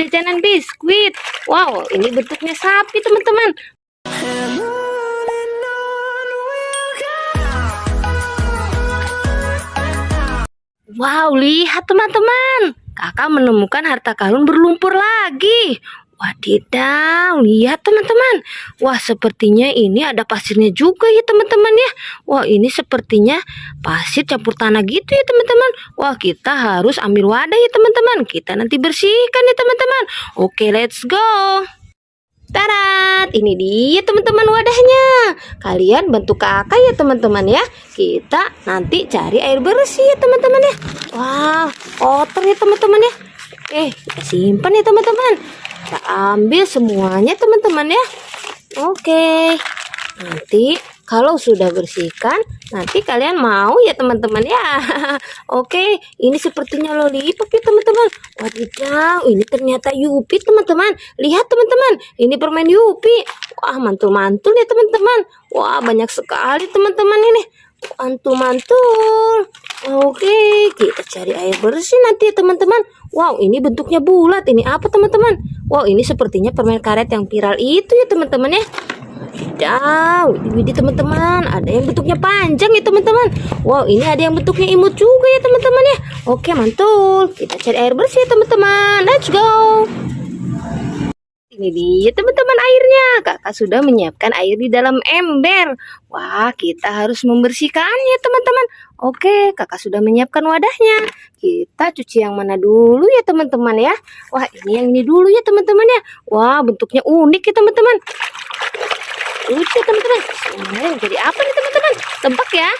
jajanan biskuit. Wow, ini bentuknya sapi, teman-teman. Wow, lihat teman-teman. Kakak menemukan harta karun berlumpur lagi. Wadidaw, lihat teman-teman. Wah, sepertinya ini ada pasirnya juga ya teman-teman ya. Wah, ini sepertinya pasir campur tanah gitu ya teman-teman. Wah, kita harus ambil wadah ya teman-teman. Kita nanti bersihkan ya teman-teman. Oke, let's go. Tarat, ini dia teman-teman wadahnya. Kalian bantu kakak ya teman-teman ya. Kita nanti cari air bersih ya teman-teman ya. Wah, kotor ya teman-teman ya. Eh, kita simpan ya teman-teman. Kita ambil semuanya teman-teman ya. Oke. Nanti kalau sudah bersihkan, nanti kalian mau ya teman-teman ya. Oke, ini sepertinya lollipop ya teman-teman. Wadidaw, ini ternyata Yupi teman-teman. Lihat teman-teman, ini permen Yupi. Wah, mantul-mantul ya teman-teman. Wah, banyak sekali teman-teman ini. Mantul-mantul. Oke, kita cari air bersih nanti ya teman-teman. Wow, ini bentuknya bulat. Ini apa teman-teman? Wow, ini sepertinya permen karet yang viral itu ya teman-teman ya. Wadidaw, ini teman-teman. Ada yang bentuknya panjang ya teman-teman. Wow, ini ada yang bentuknya imut juga ya teman-teman ya. Oke, mantul. Kita cari air bersih ya teman-teman. Let's go. Ini dia teman-teman airnya. Kakak sudah menyiapkan air di dalam ember. Wah, kita harus membersihkannya teman-teman. Oke, kakak sudah menyiapkan wadahnya. Kita cuci yang mana dulu ya teman-teman ya. Wah, ini yang ini dulu ya teman-teman ya. Wah, bentuknya unik ya teman-teman. Lucu teman-teman. Yang jadi apa nih teman-teman? Tebak ya.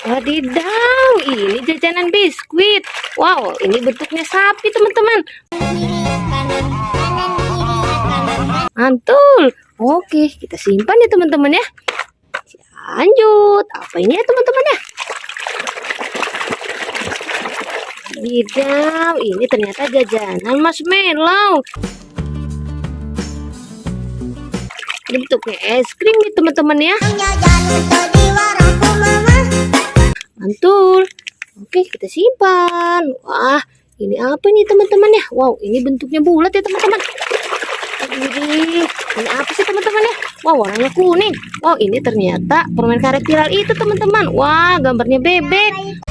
Wadidaw, ini jajanan biskuit. Wow, ini bentuknya sapi teman-teman. Mantul. Oke, kita simpan ya teman-teman ya. Lanjut. Apa ini ya teman-teman ya? Wadidaw, ini ternyata jajanan marshmallow. Ini bentuknya es krim nih teman-teman ya. Mantul. Oke, kita simpan. Wah, ini apa nih teman-teman ya? Wow, ini bentuknya bulat ya teman-teman. Ini, ini apa sih teman-teman ya? Wow, warnanya kuning. Wow, ini ternyata permen karet viral itu teman-teman. Wah, gambarnya bebek.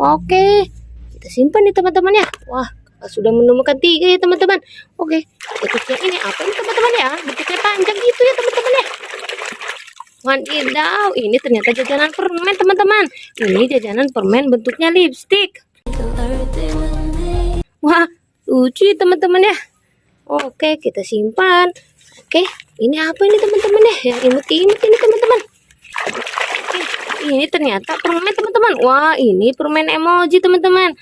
Oke, kita simpan nih teman-teman ya. Wah, sudah menemukan tiga ya teman-teman. Oke, bentuknya ini apa ini teman-teman ya? Bentuknya panjang gitu ya teman-teman ya. Wadidaw, ini ternyata jajanan permen teman-teman. Ini jajanan permen bentuknya lipstick. Lucu ya teman-teman ya. Oke, kita simpan. Oke, ini apa ini teman-teman ya? Yang imut-imut ini teman-teman. Ini ternyata permen teman-teman. Wah, ini permen emoji teman-teman.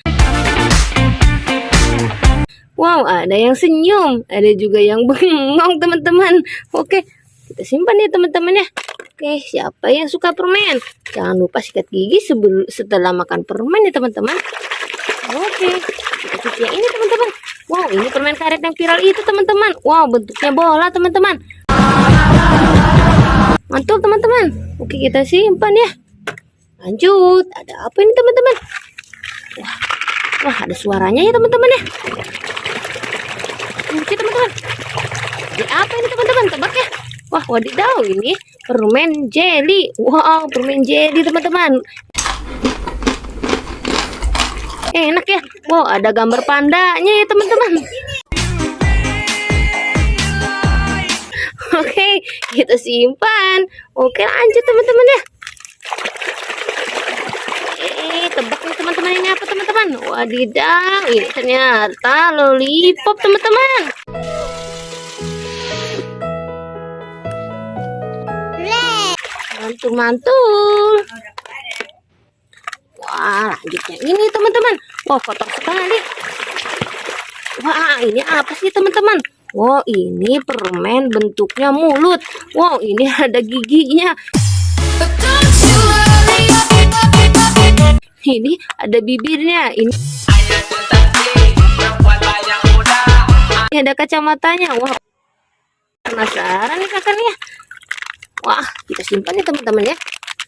Wow, ada yang senyum, ada juga yang bengong teman-teman. Oke, kita simpan ya teman-teman ya. Oke, siapa yang suka permen? Jangan lupa sikat gigi sebelum setelah makan permen ya teman-teman. Oke, kita cuci ini teman-teman. Wow, ini permen karet yang viral itu teman-teman. Wow, bentuknya bola teman-teman. Mantul teman-teman. Oke, kita simpan ya. Lanjut, ada apa ini teman-teman? Wah, wah ada suaranya ya teman-teman ya. Oke teman-teman. Ini apa ini teman-teman? Tebak ya. Wah, wadidaw ini permen jelly. Wow, permen jelly teman-teman. Enak ya. Wow, ada gambar pandanya ya teman-teman. Oke, kita simpan. Oke, lanjut teman-teman ya. Eh, tebak nih teman-teman ini apa teman-teman? Wadidaw, ini ternyata lollipop teman-teman. Mantul-mantul. Wah, lanjutnya ini teman-teman. Wah, kotor sekali. Wah, ini apa sih teman-teman? Wow, ini permen bentuknya mulut. Wow, ini ada giginya. Ini ada bibirnya. Ini ini ada kacamatanya. Wah, penasaran nih kakak nih. Wah, kita simpan nih teman-teman ya.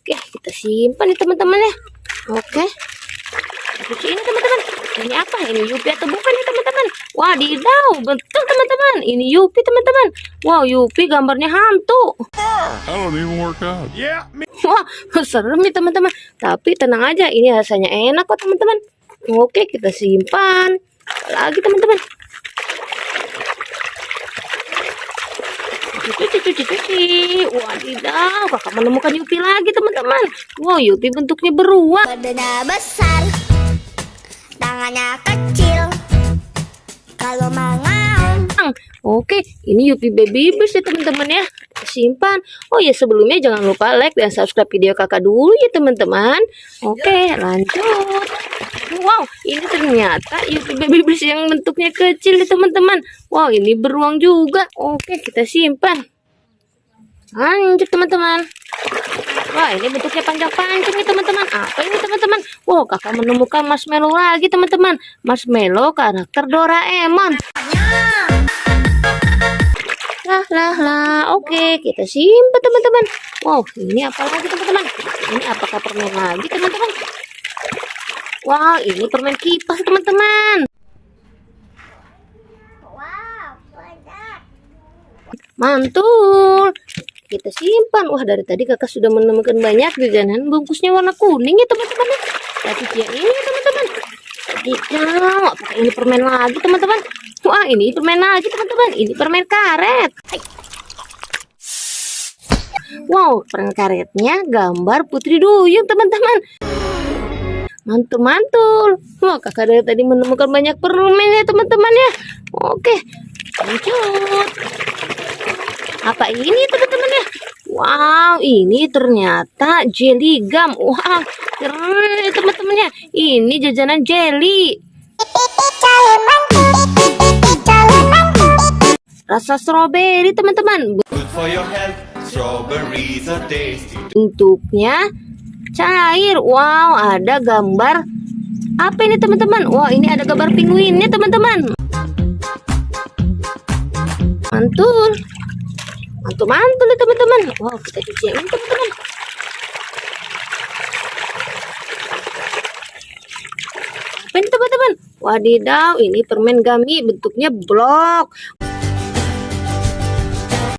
Oke, kita simpan nih teman-teman ya. Oke. ini teman-teman. Ini apa? Ini Yupi atau bukan ya teman-teman? Wadidaw betul teman-teman. Ini Yupi teman-teman. Wow Yupi gambarnya hantu. I don't even work out. Yeah, me. wah serem nih teman-teman. Tapi tenang aja ini rasanya enak kok teman-teman. Oke kita simpan. Lagi teman-teman cuci cuci cuci wadidaw kakak menemukan Yupi lagi teman-teman wow Yupi bentuknya beruang Badannya besar, tangannya kecil. Kalau mengaum, Oke, ini Yupi Baby Bus ya teman-teman ya. Simpan. Oh ya sebelumnya jangan lupa like dan subscribe video kakak dulu ya teman-teman. Oke, lanjut. Wow, ini ternyata Yupi Baby Bus yang bentuknya kecil ya teman-teman. Wow, ini beruang juga. Oke, kita simpan. Lanjut teman-teman. Wah, ini bentuknya panjang-panjang nih teman-teman. Apa ini teman-teman? Wow, kakak menemukan marshmallow lagi teman-teman. Marshmallow karakter Doraemon. Lah lah lah. Oke, kita simpan teman-teman. Wow, ini apa lagi teman-teman? Ini apakah permen lagi teman-teman? Wow, ini permen kipas teman-teman. Mantul. Kita simpan. Wah, dari tadi kakak sudah menemukan banyak jajanan bungkusnya warna kuning ya teman-teman. cuci yang ini teman-teman. Apakah ini permen lagi teman-teman? Wah, ini permen lagi teman-teman. Ini permen karet. Wow, permen karetnya gambar Putri Duyung teman-teman. Mantul-mantul. Wah, kakak dari tadi menemukan banyak permen ya teman-teman ya. Oke, lanjut. Apa ini teman-teman ya? Wow, ini ternyata jelly gum. Wah, keren ya teman-teman ya. Ini jajanan jelly. Rasa strawberry teman-teman. Bentuknya cair. Wow, ada gambar apa ini teman-teman? Wah, ini ada gambar penguinnya teman-teman. Mantul. Mantul-mantul ya teman-teman. Wow, kita cuci yang ini teman-teman. Apa ini teman-teman? Wadidaw, ini permen gummy bentuknya blok.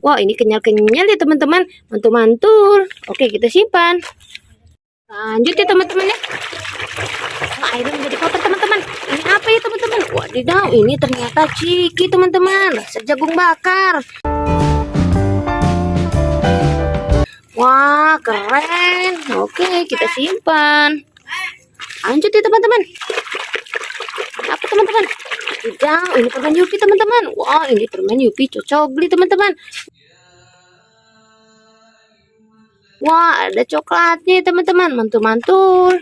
Wah, ini kenyal-kenyal ya teman-teman. Mantul-mantul. Oke, kita simpan. Lanjut ya teman-teman ya. Airnya menjadi kotor teman-teman. Ini apa ya teman-teman? Wadidaw, ini ternyata ciki teman-teman. Rasa jagung bakar. Wah, keren. Oke, kita simpan. Lanjut ya teman-teman. Apa teman-teman? Wadidaw, ini permen Yupi teman-teman. Wah, ini permen Yupi cocok beli teman-teman. Wah, ada coklatnya ya, teman-teman. Mantul-mantul.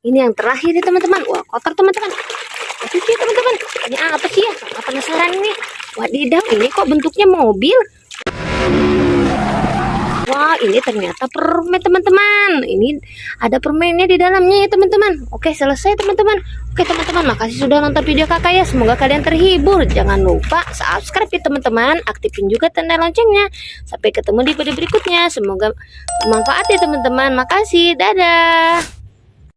Ini yang terakhir ya teman-teman. Wah, kotor teman-teman. Itu sih teman-teman. Ini apa sih ya? Kakak penasaran ini. Wadidaw, ini kok bentuknya mobil? Wah, ini ternyata permen teman-teman. Ini ada permennya di dalamnya ya teman-teman. Oke, selesai teman-teman. Oke teman-teman, makasih sudah nonton video kakak ya. Semoga kalian terhibur. Jangan lupa subscribe ya teman-teman. Aktifin juga tanda loncengnya. Sampai ketemu di video berikutnya. Semoga bermanfaat ya teman-teman. Makasih. Dadah.